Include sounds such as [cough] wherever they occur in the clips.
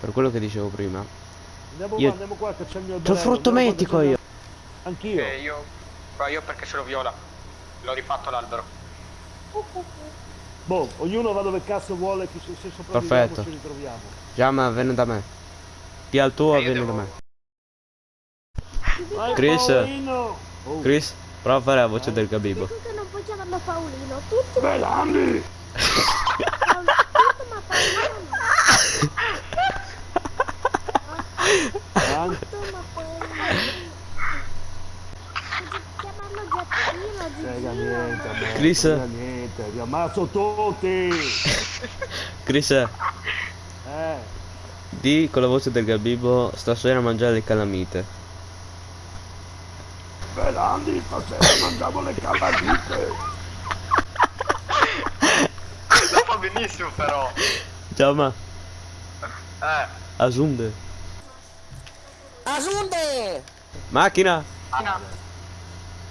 Per quello che dicevo prima. Andiamo Io- qua, andiamo qua che c'è il mio C'ho il frutto metico io. Anch'io. Eh, io, qua io perché ce l'ho viola. L'ho rifatto l'albero. Boh, ognuno va dove cazzo vuole, chi se, sopravviviamo Perfetto. ci ritroviamo. Giamma, vieni da me. Pia il tuo e vieni da me. Vai, Chris. Paolino! Chris, prova a fare la voce del Gabibo. Dico che non puoi chiamarlo Paolino, tutti Belandi! Chris. niente, vi ammazzo tutti! Chris, Eh, di con la voce del Gabibo stasera mangiare le calamite. Belandi, stasera mangiamo le calamite! Lo fa benissimo però. Giamma, Eh. asunde. Asunde! Macchina! No.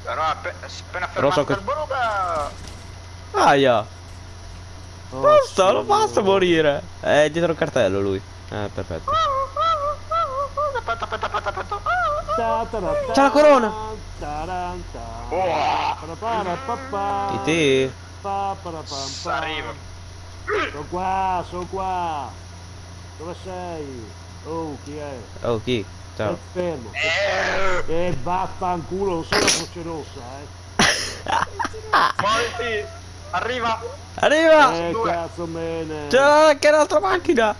Però appe- appena Però so fermato che- il boruga. Aia! Oh, Basta, non basta morire! È dietro il cartello lui. Eh, perfetto. Aspetta, aspetta, aspetta, aspetta. C'è la corona. Oh. E te? Arrivo. Sono qua, sono qua! Dove sei? Oh, chi è? Oh, chi? Ciao. fermo! Eh. E vaffanculo, non sono la croce rossa, eh! Muoviti. Arriva. Arriva! Eh, cazzo bene! C'è anche l'altra macchina!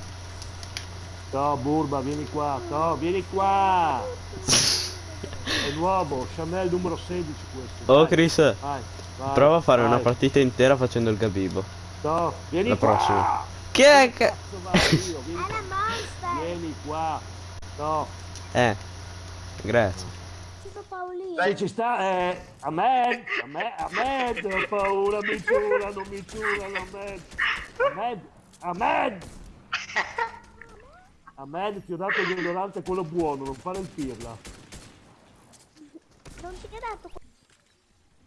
Ciao Burba, vieni qua, ciao, vieni qua! Nuovo, Chanel numero 16 questo. Oh, vai, Chris, Vai, vai, prova a fare vai. una partita intera facendo il Gabibo. Ciao, vieni La qua! prossima. Chi è che... Cazzo vai, io, vieni, [laughs] monster. vieni qua! No, Eh, grazie. Se ci sta, eh, a me, a me, a me, ho paura, mi ciurano, mi ciurano, a me, a me, a me! [laughs] A me ti ho dato il deodorante quello buono, non fare il pirla. Non ti ho detto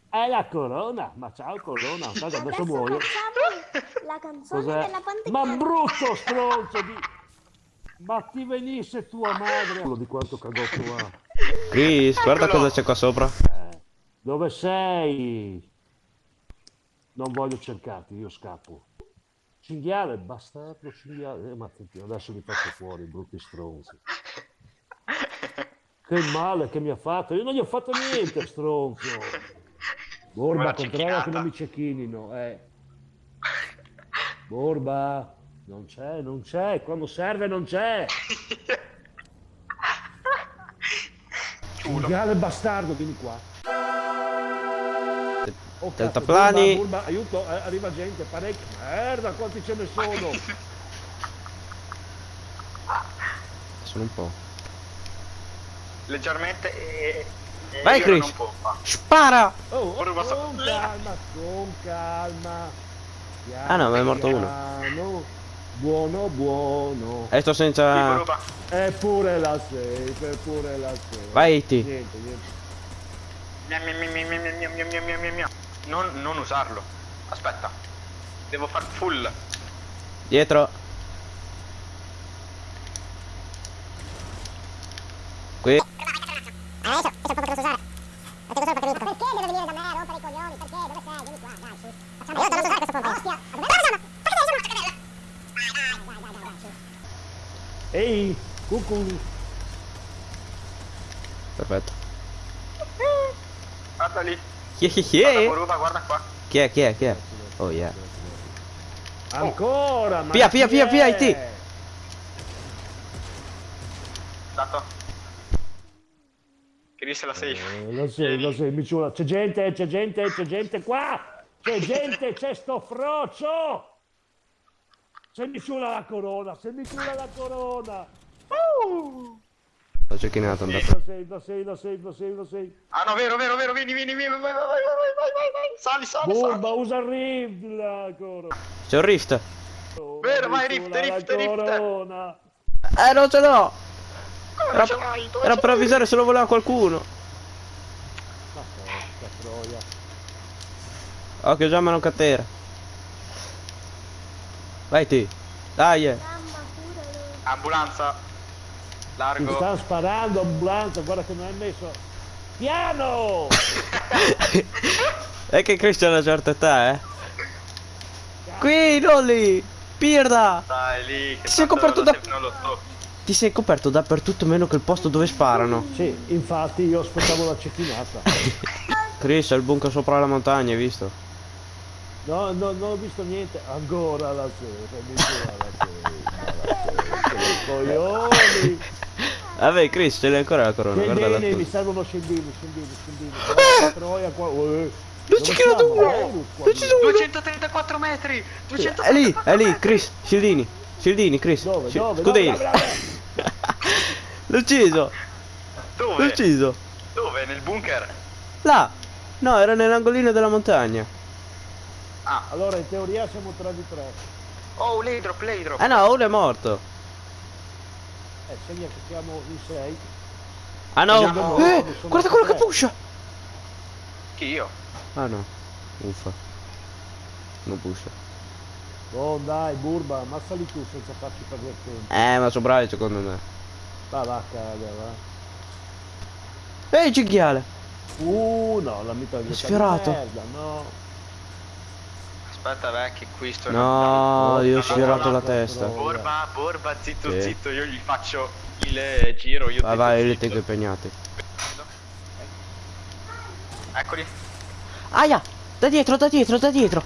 È la corona, ma ciao corona, [laughs] Guarda, adesso Adesso muoio. facciamo la canzone Cos'è? della pantegana. Ma brutto stronzo di... [laughs] Ma ti venisse tua madre... Quello di quanto cagotto ha. Chris, guarda Eccolo. cosa c'è qua sopra. Dove sei? Non voglio cercarti, io scappo. Cinghiale, bastardo cinghiale. Eh, ma ti- adesso li faccio fuori, brutti stronzi. Che male che mi ha fatto. Io non gli ho fatto niente, [laughs] stronzo. Borba, controlla che non mi cecchinino, eh. Borba, non c'è, non c'è. Quando serve non c'è. Cinghiale bastardo, vieni qua. Oh, cazzo, Deltaplani. Burba, Burba, aiuto, eh, arriva gente, parecchio. Merda, quanti ce ne sono? Sono un po' leggermente e... e Vai Chris! Spara! Oh, oh, con oh, calma, con calma! Piano, ah no, ma è morto uno. Buono, buono. E sto senza... Eppure la safe, eppure la safe. Vai, ti. Niente, niente. Non, non usarlo. Aspetta. Devo far full. Dietro. Ehi, cucù. Perfetto. Guarda lì. Chi è, chi Guarda, guarda qua. Chi è, chi è, chi è? Oh yeah. Ancora, ma via, via, via, è? IT. Dato. Chris la safe. Eh, lo so, lo so, mi ciula. C'è gente, c'è gente, c'è gente qua! C'è gente, c'è sto frocio! Se mi ciula la corona, se mi ciula la corona! L'ho cecchinato, è andato. Lo sei, lo sei, lo sei, lo sei, lo sei. Ah no, vero, vero, vero, vieni, vieni, vieni, vai, vai, vai, vai, vai, vai, vai, sali, sali, sali. Bomba, usa il rift la corona! C'è un rift. Vero, vai, rift, rift, rift. Eh, non ce l'ho. Come Era, ce l'hai? Era per avvisare se lo voleva qualcuno. Ma porca troia! Occhio già ma non catera. Vai te. Dai. eh. Ambulanza. Largo. stanno sparando, ambulanza, guarda che non hai messo... Piano! [laughs] È che Chris ha una certa età, eh. Qui, non lì. Pirda. Stai lì. Che Ti sei coperto da- Non lo so. Ti sei coperto dappertutto meno che il posto dove sparano. Sì, infatti io aspettavo la cecchinata. [laughs] Chris, è il bunker sopra la montagna, hai visto? No, no, non ho visto niente. Ancora la sera, gira la sera. Vabbè, Chris, ce l'hai ancora la corona, guardala Scendini, mi servono scendini, scendini, scendini. Guarda, Troia qua. Eh. Non ci credo uno! Qua Non ci sono uno! 234 metri. 234 È lì, è lì, Chris, Scildini. Scildini, Chris. Dove, dove, Scudini. L'ho ucciso, l'ho Dove? [laughs] ucciso. Dove? Nel bunker? Là. No, era nell'angolino della montagna. Ah. Allora in teoria siamo 3 di 3. Oh, l'aidrop, l'aidrop. Eh no, uno è morto. Eh, segna che siamo in 6. Ah no, Vediamo. eh, guarda quello che pusha. Chi io? Ah no, uffa. Non pusha. Oh dai, Burba, ammazzali tu senza farci perdere tempo. Eh, ma sono bravi secondo me. Va, va, caga, va. Ehi, cinghiale. Uh, no, la mitraglietta di merda, no. Aspetta, vecchi, qui sto... No, io ho no, la testa. Borba, Borba, zitto, Sì. zitto, io gli faccio il eh, giro, io Vai, zitto, vai, zitto. tengo impegnati. Eccoli. Aia, da dietro, da dietro, da dietro.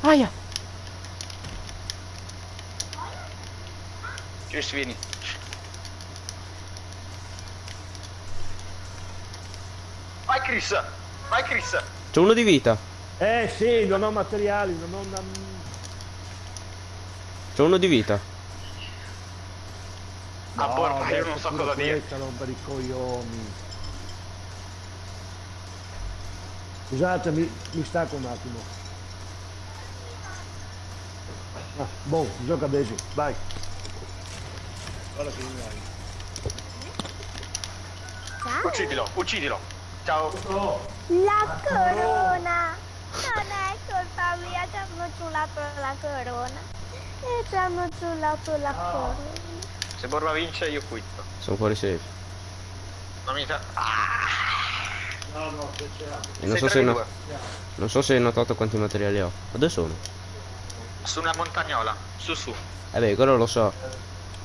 Aia. Chris, vieni. Vai Chris, vai Chris. C'è uno di vita. Eh sì, non ho materiali, non ho una... C'è uno di vita. Ah, Borba, io adesso non so cosa dire. questa romper i coglioni. Scusate, mi, mi stacco un attimo. Ah, boh, gioca Daisy, vai. Guarda che mi. Uccidilo, uccidilo. Ciao. La corona. Non è colpa mia, ci hanno ciulato la corona. E ci hanno ciulato la corona. Se Borba vince io quitto. Sono fuori safe. Non mi fa... Ah, No, no, che c'è. Non so, se 3 no- di 2. non so se hai notato quanti materiali ho. Ma dove sono? Su una montagnola, su su. Eh beh, quello lo so.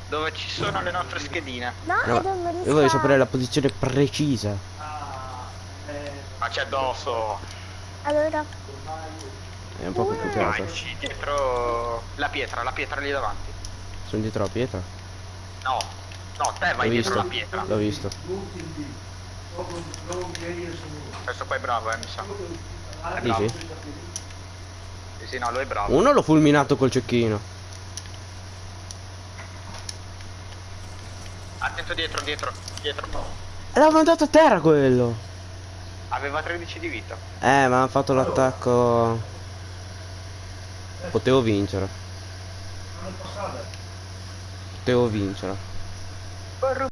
Dove ci sono le nostre schedine. No, No, io voglio sapere la posizione precisa. Ma c'è addosso. Allora, È un po' complicato. Vai, dietro la pietra, la pietra lì davanti. Sono dietro la pietra. No, no, te vai dietro visto. la pietra. L'ho visto. Questo qua è bravo, eh, mi sa. È bravo. Dici? Sì, sì, no, lui è bravo. Uno l'ho fulminato col cecchino. Attento dietro, dietro, dietro. L'ha mandato a terra quello. Aveva 13 di vita. Eh, ma ha fatto l'attacco. Potevo vincere. Potevo vincere.